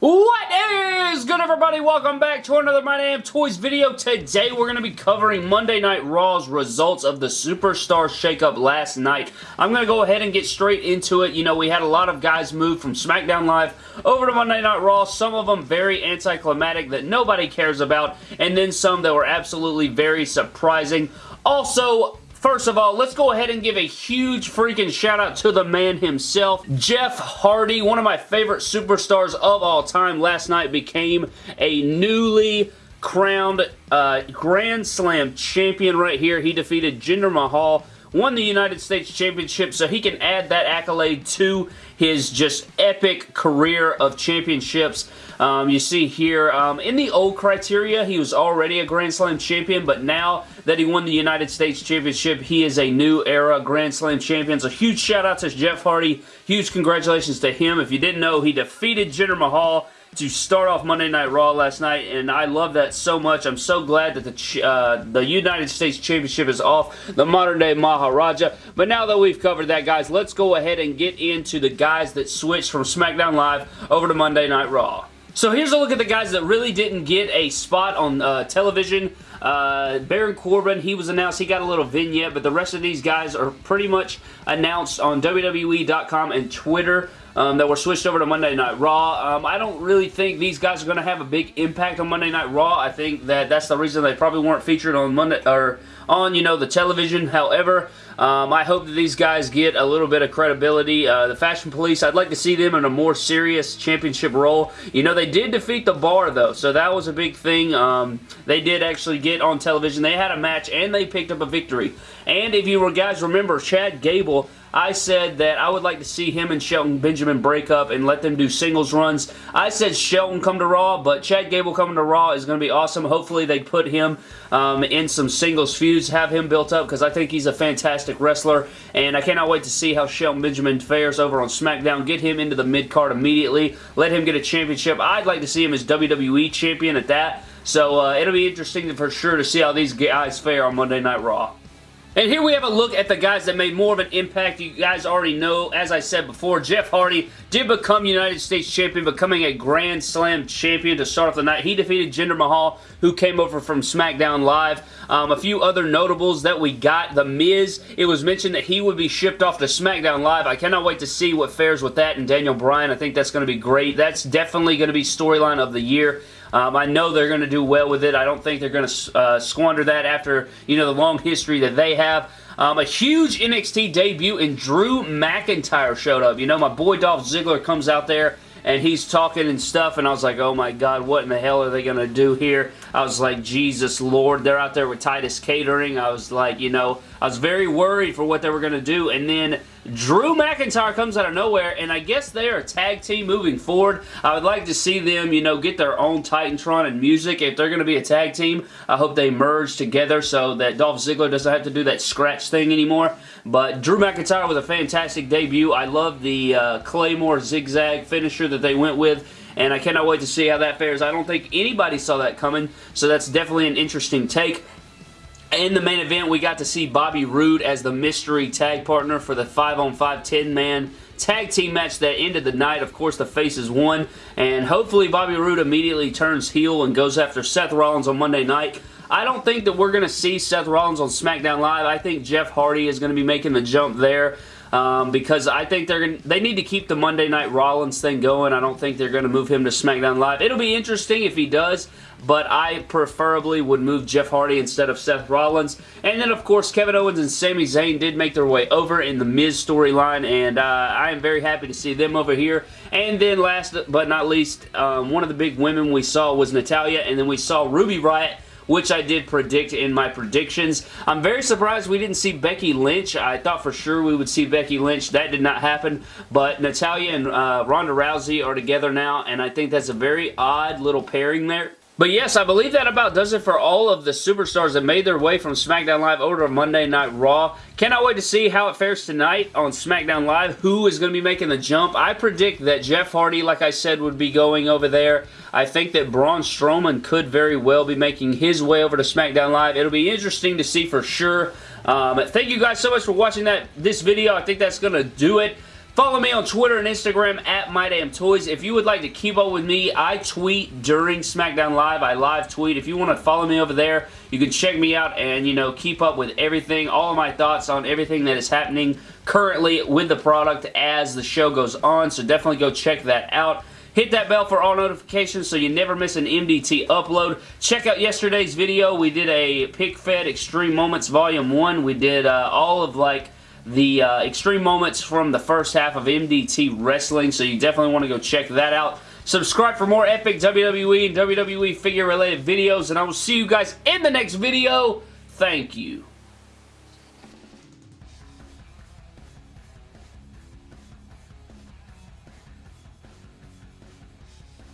What is good everybody? Welcome back to another My Damn Toys video. Today we're going to be covering Monday Night Raw's results of the Superstar Shakeup last night. I'm going to go ahead and get straight into it. You know, we had a lot of guys move from SmackDown Live over to Monday Night Raw. Some of them very anticlimactic that nobody cares about, and then some that were absolutely very surprising. Also, First of all, let's go ahead and give a huge freaking shout out to the man himself. Jeff Hardy, one of my favorite superstars of all time, last night became a newly crowned uh, Grand Slam champion right here. He defeated Jinder Mahal won the United States Championship, so he can add that accolade to his just epic career of championships. Um, you see here, um, in the old criteria, he was already a Grand Slam champion, but now that he won the United States Championship, he is a new era Grand Slam champion. So huge shout out to Jeff Hardy. Huge congratulations to him. If you didn't know, he defeated Jinder Mahal to start off Monday Night Raw last night, and I love that so much. I'm so glad that the uh, the United States Championship is off the modern-day Maharaja. But now that we've covered that, guys, let's go ahead and get into the guys that switched from SmackDown Live over to Monday Night Raw. So here's a look at the guys that really didn't get a spot on uh, television. Uh, Baron Corbin, he was announced. He got a little vignette, but the rest of these guys are pretty much announced on WWE.com and Twitter um, that were switched over to Monday Night Raw. Um, I don't really think these guys are going to have a big impact on Monday Night Raw. I think that that's the reason they probably weren't featured on Monday or on you know the television. However, um, I hope that these guys get a little bit of credibility. Uh, the Fashion Police, I'd like to see them in a more serious championship role. You know, they did defeat the Bar, though, so that was a big thing. Um, they did actually get on television. They had a match, and they picked up a victory. And if you were guys remember, Chad Gable I said that I would like to see him and Shelton Benjamin break up and let them do singles runs. I said Shelton come to Raw, but Chad Gable coming to Raw is going to be awesome. Hopefully they put him um, in some singles feuds, have him built up because I think he's a fantastic wrestler and I cannot wait to see how Shelton Benjamin fares over on SmackDown. Get him into the mid-card immediately. Let him get a championship. I'd like to see him as WWE champion at that. So uh, it'll be interesting for sure to see how these guys fare on Monday Night Raw. And here we have a look at the guys that made more of an impact. You guys already know, as I said before, Jeff Hardy did become United States Champion, becoming a Grand Slam Champion to start off the night. He defeated Jinder Mahal, who came over from SmackDown Live. Um, a few other notables that we got. The Miz, it was mentioned that he would be shipped off to SmackDown Live. I cannot wait to see what fares with that and Daniel Bryan. I think that's going to be great. That's definitely going to be storyline of the year. Um, I know they're going to do well with it. I don't think they're going to uh, squander that after, you know, the long history that they have. Um, a huge NXT debut and Drew McIntyre showed up. You know, my boy Dolph Ziggler comes out there and he's talking and stuff and I was like oh my god what in the hell are they gonna do here I was like Jesus Lord they're out there with Titus Catering I was like you know I was very worried for what they were gonna do and then Drew McIntyre comes out of nowhere, and I guess they are a tag team moving forward. I would like to see them, you know, get their own Titantron and music. If they're going to be a tag team, I hope they merge together so that Dolph Ziggler doesn't have to do that scratch thing anymore. But Drew McIntyre was a fantastic debut. I love the uh, Claymore zigzag finisher that they went with and I cannot wait to see how that fares. I don't think anybody saw that coming, so that's definitely an interesting take. In the main event, we got to see Bobby Roode as the mystery tag partner for the 5-on-5 10-man tag team match that ended the night. Of course, the faces won, and hopefully Bobby Roode immediately turns heel and goes after Seth Rollins on Monday night. I don't think that we're going to see Seth Rollins on SmackDown Live. I think Jeff Hardy is going to be making the jump there. Um, because I think they're gonna, they need to keep the Monday Night Rollins thing going. I don't think they're going to move him to SmackDown Live. It'll be interesting if he does, but I preferably would move Jeff Hardy instead of Seth Rollins. And then, of course, Kevin Owens and Sami Zayn did make their way over in the Miz storyline, and uh, I am very happy to see them over here. And then last but not least, um, one of the big women we saw was Natalya, and then we saw Ruby Riott which I did predict in my predictions. I'm very surprised we didn't see Becky Lynch. I thought for sure we would see Becky Lynch. That did not happen, but Natalya and uh, Ronda Rousey are together now, and I think that's a very odd little pairing there. But yes, I believe that about does it for all of the superstars that made their way from SmackDown Live over to Monday Night Raw. Cannot wait to see how it fares tonight on SmackDown Live. Who is going to be making the jump? I predict that Jeff Hardy, like I said, would be going over there. I think that Braun Strowman could very well be making his way over to SmackDown Live. It'll be interesting to see for sure. Um, thank you guys so much for watching that this video. I think that's going to do it. Follow me on Twitter and Instagram at MyDamnToys. If you would like to keep up with me, I tweet during SmackDown Live. I live tweet. If you want to follow me over there, you can check me out and, you know, keep up with everything, all of my thoughts on everything that is happening currently with the product as the show goes on. So definitely go check that out. Hit that bell for all notifications so you never miss an MDT upload. Check out yesterday's video. We did a Pick Fed Extreme Moments Volume 1. We did uh, all of, like, the uh, extreme moments from the first half of MDT Wrestling, so you definitely want to go check that out. Subscribe for more epic WWE and WWE figure related videos, and I will see you guys in the next video. Thank you.